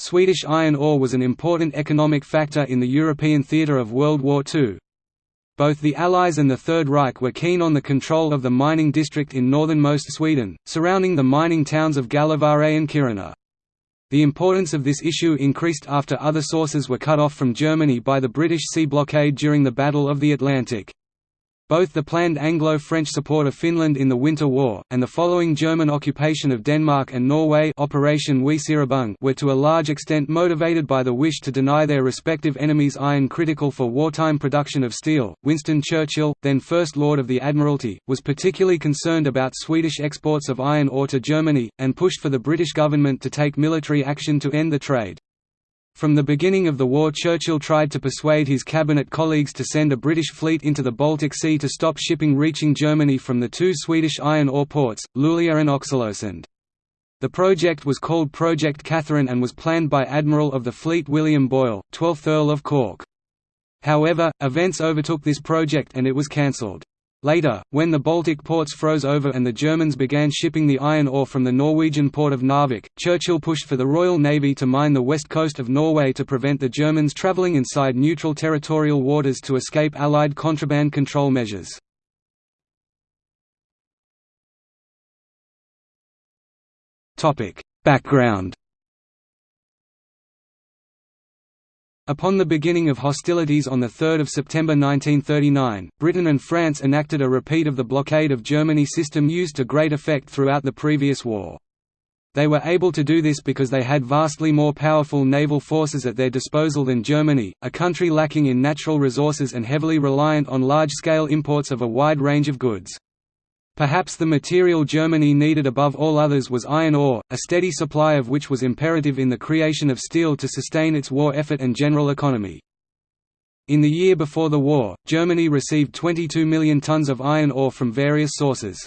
Swedish iron ore was an important economic factor in the European theatre of World War II. Both the Allies and the Third Reich were keen on the control of the mining district in northernmost Sweden, surrounding the mining towns of Gällivare and Kiruna. The importance of this issue increased after other sources were cut off from Germany by the British sea blockade during the Battle of the Atlantic. Both the planned Anglo-French support of Finland in the Winter War, and the following German occupation of Denmark and Norway Operation were to a large extent motivated by the wish to deny their respective enemies iron critical for wartime production of steel. Winston Churchill, then First Lord of the Admiralty, was particularly concerned about Swedish exports of iron ore to Germany, and pushed for the British government to take military action to end the trade. From the beginning of the war Churchill tried to persuade his cabinet colleagues to send a British fleet into the Baltic Sea to stop shipping reaching Germany from the two Swedish iron ore ports, Luleå and Oxelösund. The project was called Project Catherine and was planned by Admiral of the Fleet William Boyle, 12th Earl of Cork. However, events overtook this project and it was cancelled. Later, when the Baltic ports froze over and the Germans began shipping the iron ore from the Norwegian port of Narvik, Churchill pushed for the Royal Navy to mine the west coast of Norway to prevent the Germans travelling inside neutral territorial waters to escape Allied contraband control measures. Background Upon the beginning of hostilities on 3 September 1939, Britain and France enacted a repeat of the blockade of Germany system used to great effect throughout the previous war. They were able to do this because they had vastly more powerful naval forces at their disposal than Germany, a country lacking in natural resources and heavily reliant on large-scale imports of a wide range of goods. Perhaps the material Germany needed above all others was iron ore, a steady supply of which was imperative in the creation of steel to sustain its war effort and general economy. In the year before the war, Germany received 22 million tons of iron ore from various sources.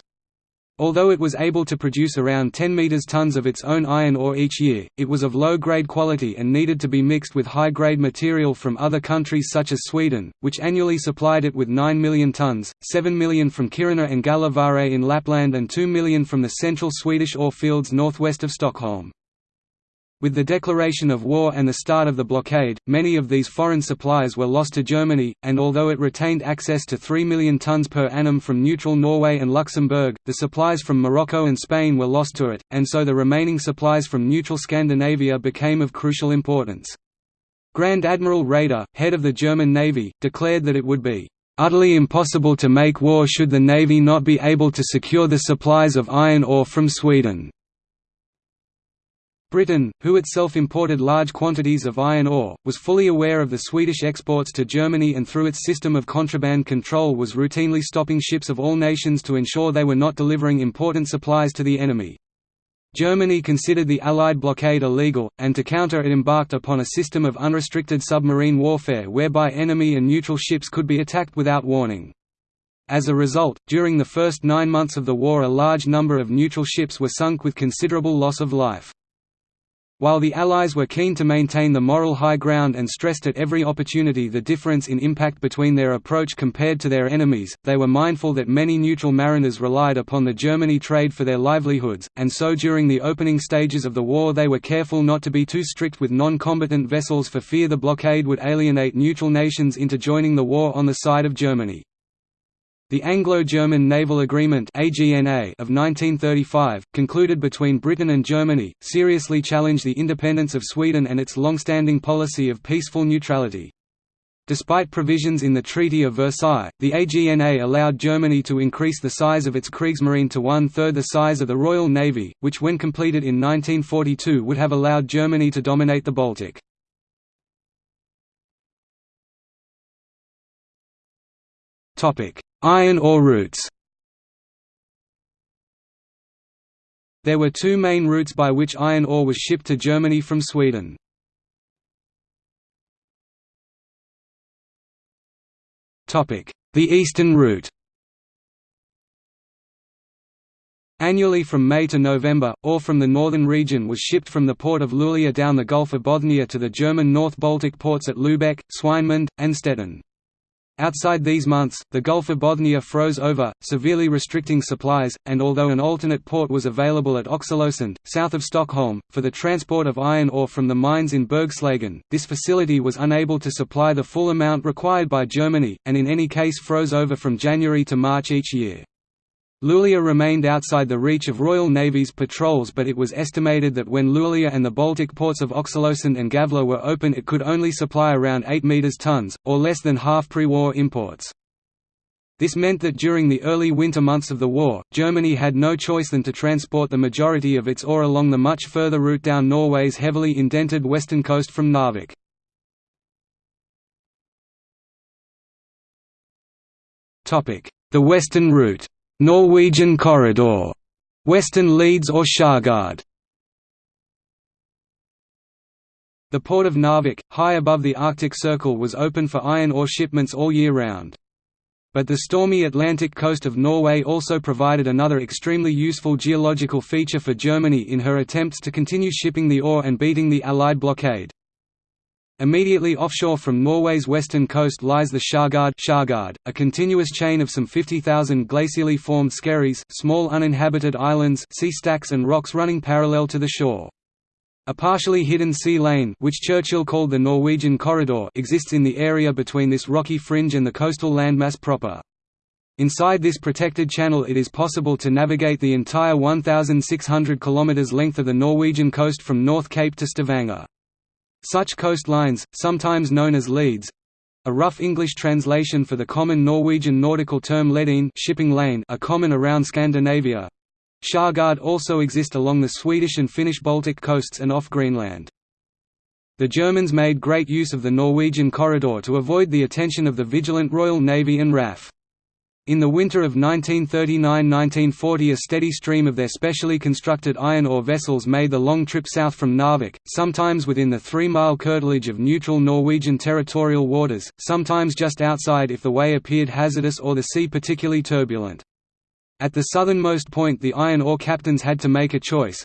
Although it was able to produce around 10 meters tons of its own iron ore each year, it was of low-grade quality and needed to be mixed with high-grade material from other countries such as Sweden, which annually supplied it with 9 million tons, 7 million from Kiruna and Gällivare in Lapland and 2 million from the central Swedish ore fields northwest of Stockholm. With the declaration of war and the start of the blockade, many of these foreign supplies were lost to Germany, and although it retained access to 3 million tons per annum from neutral Norway and Luxembourg, the supplies from Morocco and Spain were lost to it, and so the remaining supplies from neutral Scandinavia became of crucial importance. Grand Admiral Raeder, head of the German Navy, declared that it would be utterly impossible to make war should the Navy not be able to secure the supplies of iron ore from Sweden. Britain, who itself imported large quantities of iron ore, was fully aware of the Swedish exports to Germany and through its system of contraband control was routinely stopping ships of all nations to ensure they were not delivering important supplies to the enemy. Germany considered the Allied blockade illegal, and to counter it embarked upon a system of unrestricted submarine warfare whereby enemy and neutral ships could be attacked without warning. As a result, during the first nine months of the war a large number of neutral ships were sunk with considerable loss of life. While the Allies were keen to maintain the moral high ground and stressed at every opportunity the difference in impact between their approach compared to their enemies, they were mindful that many neutral mariners relied upon the Germany trade for their livelihoods, and so during the opening stages of the war they were careful not to be too strict with non-combatant vessels for fear the blockade would alienate neutral nations into joining the war on the side of Germany. The Anglo-German Naval Agreement of 1935, concluded between Britain and Germany, seriously challenged the independence of Sweden and its long-standing policy of peaceful neutrality. Despite provisions in the Treaty of Versailles, the AGNA allowed Germany to increase the size of its Kriegsmarine to one-third the size of the Royal Navy, which when completed in 1942 would have allowed Germany to dominate the Baltic. Iron ore routes There were two main routes by which iron ore was shipped to Germany from Sweden. The Eastern route Annually from May to November, ore from the northern region was shipped from the port of Luleå down the Gulf of Bothnia to the German North Baltic ports at Lübeck, Swinemund, and Stettin. Outside these months, the Gulf of Bothnia froze over, severely restricting supplies, and although an alternate port was available at Oxelösund, south of Stockholm, for the transport of iron ore from the mines in Bergslagen, this facility was unable to supply the full amount required by Germany, and in any case froze over from January to March each year. Luleå remained outside the reach of Royal Navy's patrols but it was estimated that when Luleå and the Baltic ports of Oxelösund and Gävle were open it could only supply around 8 meters tons, or less than half pre-war imports. This meant that during the early winter months of the war, Germany had no choice than to transport the majority of its ore along the much further route down Norway's heavily indented western coast from Narvik. The western route Norwegian Corridor, Western Leads or Skjærgård. The port of Narvik, high above the Arctic Circle was open for iron ore shipments all year round. But the stormy Atlantic coast of Norway also provided another extremely useful geological feature for Germany in her attempts to continue shipping the ore and beating the Allied blockade. Immediately offshore from Norway's western coast lies the Skjærgård, a continuous chain of some 50,000 glacially formed skerries small uninhabited islands sea stacks and rocks running parallel to the shore. A partially hidden sea lane which Churchill called the Norwegian Corridor exists in the area between this rocky fringe and the coastal landmass proper. Inside this protected channel it is possible to navigate the entire 1,600 km length of the Norwegian coast from North Cape to Stavanger. Such coastlines, sometimes known as leads, a rough English translation for the common Norwegian nautical term ledin shipping lane are common around Scandinavia. Skjærgård also exist along the Swedish and Finnish Baltic coasts and off Greenland. The Germans made great use of the Norwegian corridor to avoid the attention of the vigilant Royal Navy and RAF. In the winter of 1939–1940 a steady stream of their specially constructed iron ore vessels made the long trip south from Narvik, sometimes within the three-mile curtilage of neutral Norwegian territorial waters, sometimes just outside if the way appeared hazardous or the sea particularly turbulent. At the southernmost point the iron ore captains had to make a choice.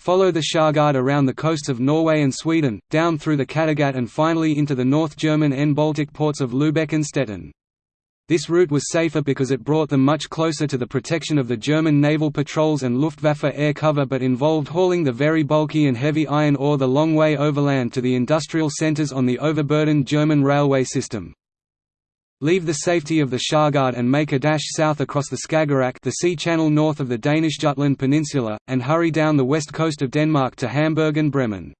Follow the Skjærgård around the coasts of Norway and Sweden, down through the Kattegat and finally into the North German and Baltic ports of Lübeck and Stettin. This route was safer because it brought them much closer to the protection of the German naval patrols and Luftwaffe air cover but involved hauling the very bulky and heavy iron ore the long way overland to the industrial centers on the overburdened German railway system. Leave the safety of the Skjærgård and make a dash south across the Skagerrak the sea channel north of the Danish Jutland Peninsula, and hurry down the west coast of Denmark to Hamburg and Bremen.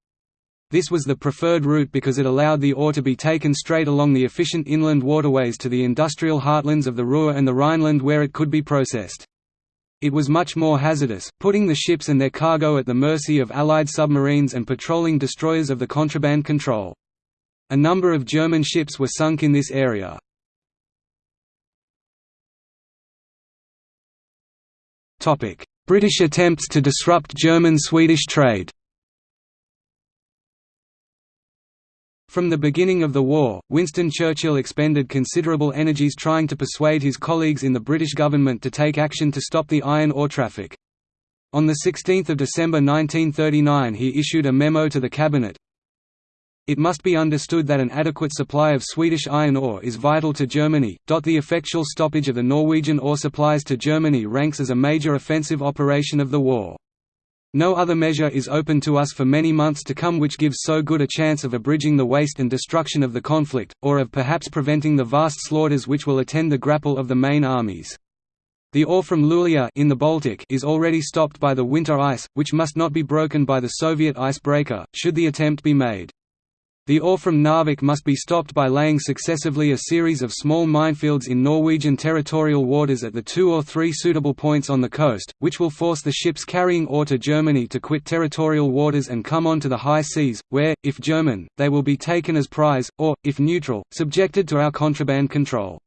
This was the preferred route because it allowed the ore to be taken straight along the efficient inland waterways to the industrial heartlands of the Ruhr and the Rhineland where it could be processed. It was much more hazardous, putting the ships and their cargo at the mercy of Allied submarines and patrolling destroyers of the contraband control. A number of German ships were sunk in this area. British attempts to disrupt German-Swedish trade From the beginning of the war, Winston Churchill expended considerable energies trying to persuade his colleagues in the British government to take action to stop the iron ore traffic. On 16 December 1939 he issued a memo to the Cabinet, it must be understood that an adequate supply of Swedish iron ore is vital to Germany. The effectual stoppage of the Norwegian ore supplies to Germany ranks as a major offensive operation of the war. No other measure is open to us for many months to come which gives so good a chance of abridging the waste and destruction of the conflict, or of perhaps preventing the vast slaughters which will attend the grapple of the main armies. The ore from Luleå in the Baltic is already stopped by the winter ice, which must not be broken by the Soviet icebreaker, should the attempt be made. The ore from Narvik must be stopped by laying successively a series of small minefields in Norwegian territorial waters at the two or three suitable points on the coast, which will force the ships carrying ore to Germany to quit territorial waters and come on to the high seas, where, if German, they will be taken as prize, or, if neutral, subjected to our contraband control.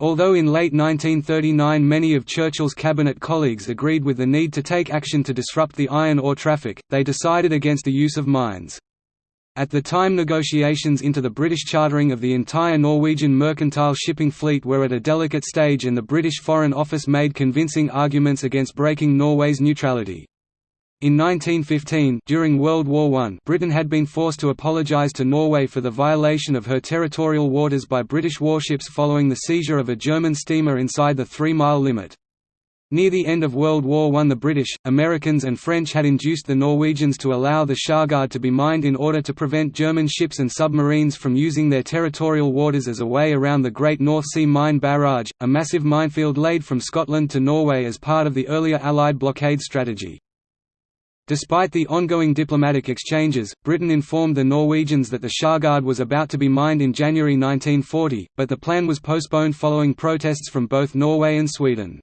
Although in late 1939 many of Churchill's cabinet colleagues agreed with the need to take action to disrupt the iron ore traffic, they decided against the use of mines. At the time negotiations into the British chartering of the entire Norwegian mercantile shipping fleet were at a delicate stage and the British Foreign Office made convincing arguments against breaking Norway's neutrality. In 1915 during World War I Britain had been forced to apologise to Norway for the violation of her territorial waters by British warships following the seizure of a German steamer inside the three-mile limit. Near the end of World War I the British, Americans and French had induced the Norwegians to allow the Skjærgård to be mined in order to prevent German ships and submarines from using their territorial waters as a way around the Great North Sea Mine Barrage, a massive minefield laid from Scotland to Norway as part of the earlier Allied blockade strategy. Despite the ongoing diplomatic exchanges, Britain informed the Norwegians that the Skjærgård was about to be mined in January 1940, but the plan was postponed following protests from both Norway and Sweden.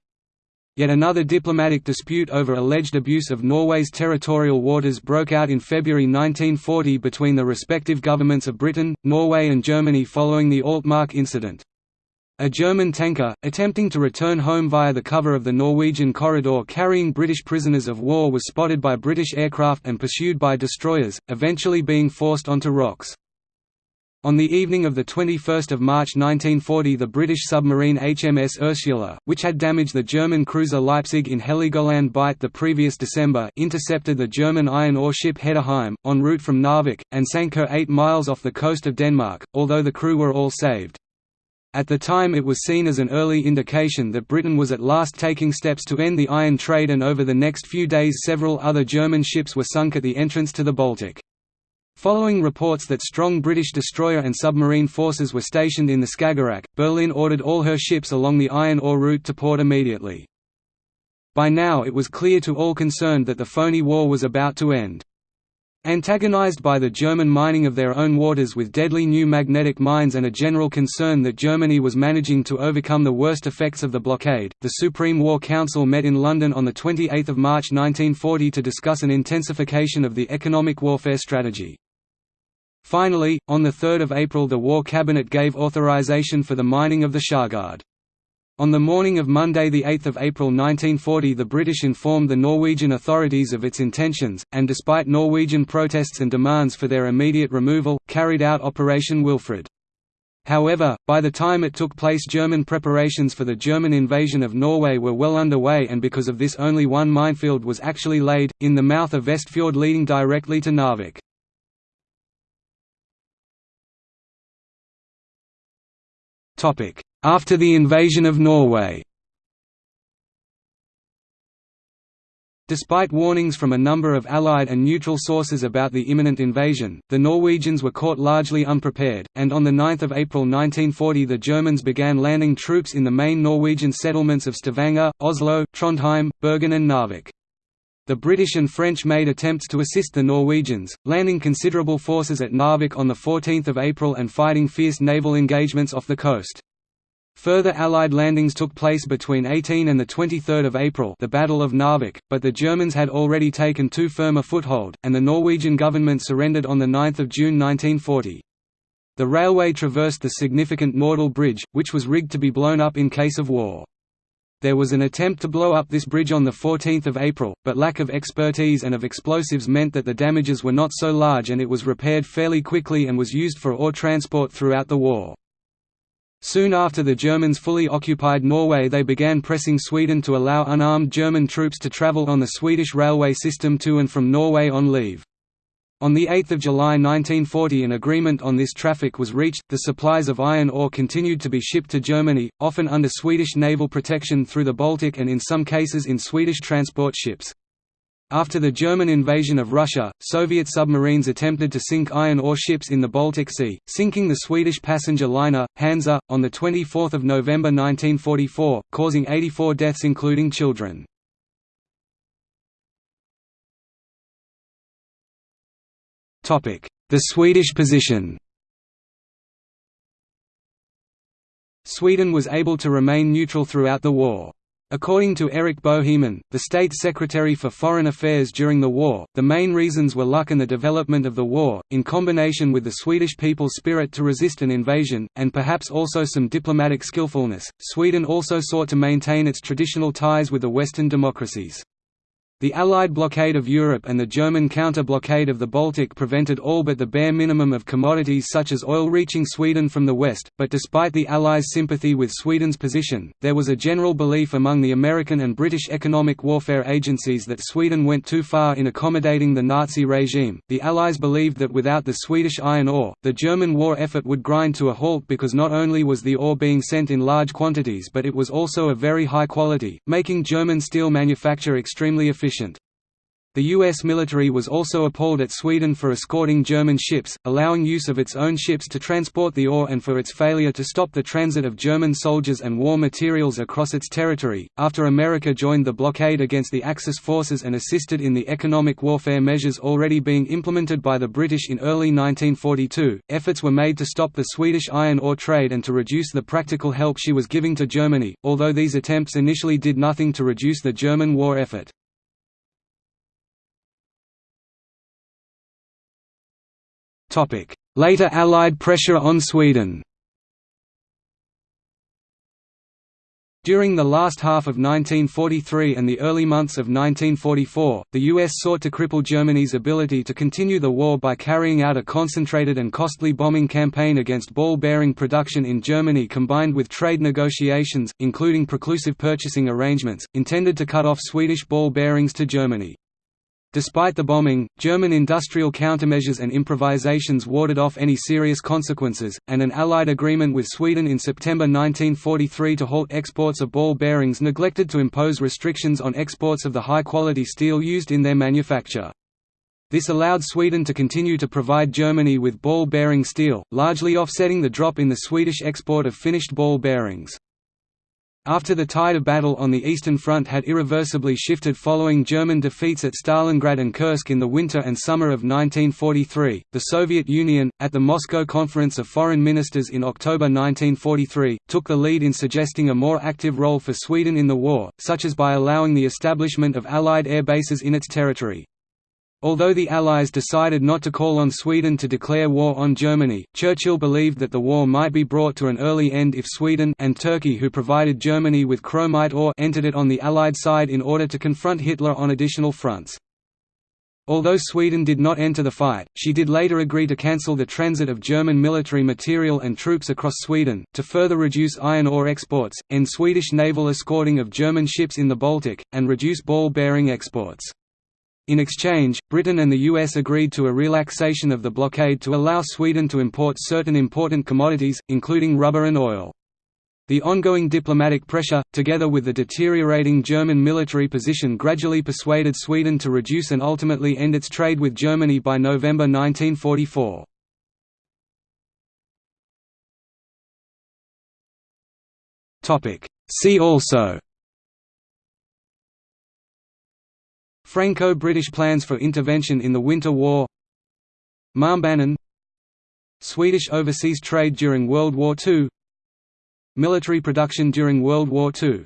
Yet another diplomatic dispute over alleged abuse of Norway's territorial waters broke out in February 1940 between the respective governments of Britain, Norway and Germany following the Altmark incident. A German tanker, attempting to return home via the cover of the Norwegian corridor carrying British prisoners of war was spotted by British aircraft and pursued by destroyers, eventually being forced onto rocks. On the evening of 21 March 1940 the British submarine HMS Ursula, which had damaged the German cruiser Leipzig in Heligoland Bight the previous December intercepted the German iron ore ship Heddernheim, en route from Narvik, and sank her 8 miles off the coast of Denmark, although the crew were all saved. At the time it was seen as an early indication that Britain was at last taking steps to end the iron trade and over the next few days several other German ships were sunk at the entrance to the Baltic. Following reports that strong British destroyer and submarine forces were stationed in the Skagerrak, Berlin ordered all her ships along the iron ore route to port immediately. By now it was clear to all concerned that the phony war was about to end. Antagonized by the German mining of their own waters with deadly new magnetic mines and a general concern that Germany was managing to overcome the worst effects of the blockade, the Supreme War Council met in London on 28 March 1940 to discuss an intensification of the economic warfare strategy. Finally, on 3 April the War Cabinet gave authorization for the mining of the Skjærgård. On the morning of Monday 8 April 1940 the British informed the Norwegian authorities of its intentions, and despite Norwegian protests and demands for their immediate removal, carried out Operation Wilfred. However, by the time it took place German preparations for the German invasion of Norway were well underway and because of this only one minefield was actually laid, in the mouth of Vestfjord leading directly to Narvik. After the invasion of Norway Despite warnings from a number of Allied and neutral sources about the imminent invasion, the Norwegians were caught largely unprepared, and on 9 April 1940 the Germans began landing troops in the main Norwegian settlements of Stavanger, Oslo, Trondheim, Bergen and Narvik. The British and French made attempts to assist the Norwegians, landing considerable forces at Narvik on 14 April and fighting fierce naval engagements off the coast. Further Allied landings took place between 18 and 23 April the Battle of Narvik, but the Germans had already taken too firm a foothold, and the Norwegian government surrendered on 9 June 1940. The railway traversed the significant Norddal Bridge, which was rigged to be blown up in case of war. There was an attempt to blow up this bridge on 14 April, but lack of expertise and of explosives meant that the damages were not so large and it was repaired fairly quickly and was used for ore transport throughout the war. Soon after the Germans fully occupied Norway they began pressing Sweden to allow unarmed German troops to travel on the Swedish railway system to and from Norway on leave. On 8 July 1940 an agreement on this traffic was reached, the supplies of iron ore continued to be shipped to Germany, often under Swedish naval protection through the Baltic and in some cases in Swedish transport ships. After the German invasion of Russia, Soviet submarines attempted to sink iron ore ships in the Baltic Sea, sinking the Swedish passenger liner, Hansa, on 24 November 1944, causing 84 deaths including children. The Swedish position Sweden was able to remain neutral throughout the war. According to Erik Boheman, the State Secretary for Foreign Affairs during the war, the main reasons were luck and the development of the war, in combination with the Swedish people's spirit to resist an invasion, and perhaps also some diplomatic skillfulness. Sweden also sought to maintain its traditional ties with the Western democracies. The Allied blockade of Europe and the German counter-blockade of the Baltic prevented all but the bare minimum of commodities such as oil reaching Sweden from the west, but despite the Allies' sympathy with Sweden's position, there was a general belief among the American and British economic warfare agencies that Sweden went too far in accommodating the Nazi regime. The Allies believed that without the Swedish iron ore, the German war effort would grind to a halt because not only was the ore being sent in large quantities but it was also of very high quality, making German steel manufacture extremely efficient efficient. The U.S. military was also appalled at Sweden for escorting German ships, allowing use of its own ships to transport the ore and for its failure to stop the transit of German soldiers and war materials across its territory. After America joined the blockade against the Axis forces and assisted in the economic warfare measures already being implemented by the British in early 1942, efforts were made to stop the Swedish iron ore trade and to reduce the practical help she was giving to Germany, although these attempts initially did nothing to reduce the German war effort. Later Allied pressure on Sweden During the last half of 1943 and the early months of 1944, the U.S. sought to cripple Germany's ability to continue the war by carrying out a concentrated and costly bombing campaign against ball bearing production in Germany combined with trade negotiations, including preclusive purchasing arrangements, intended to cut off Swedish ball bearings to Germany. Despite the bombing, German industrial countermeasures and improvisations warded off any serious consequences, and an Allied agreement with Sweden in September 1943 to halt exports of ball bearings neglected to impose restrictions on exports of the high-quality steel used in their manufacture. This allowed Sweden to continue to provide Germany with ball bearing steel, largely offsetting the drop in the Swedish export of finished ball bearings. After the tide of battle on the Eastern Front had irreversibly shifted following German defeats at Stalingrad and Kursk in the winter and summer of 1943, the Soviet Union, at the Moscow Conference of Foreign Ministers in October 1943, took the lead in suggesting a more active role for Sweden in the war, such as by allowing the establishment of Allied air bases in its territory. Although the Allies decided not to call on Sweden to declare war on Germany, Churchill believed that the war might be brought to an early end if Sweden and Turkey who provided Germany with chromite ore entered it on the Allied side in order to confront Hitler on additional fronts. Although Sweden did not enter the fight, she did later agree to cancel the transit of German military material and troops across Sweden, to further reduce iron ore exports, end Swedish naval escorting of German ships in the Baltic, and reduce ball-bearing exports. In exchange, Britain and the US agreed to a relaxation of the blockade to allow Sweden to import certain important commodities, including rubber and oil. The ongoing diplomatic pressure, together with the deteriorating German military position gradually persuaded Sweden to reduce and ultimately end its trade with Germany by November 1944. See also Franco-British plans for intervention in the Winter War. Malmbanan Swedish overseas trade during World War II Military production during World War II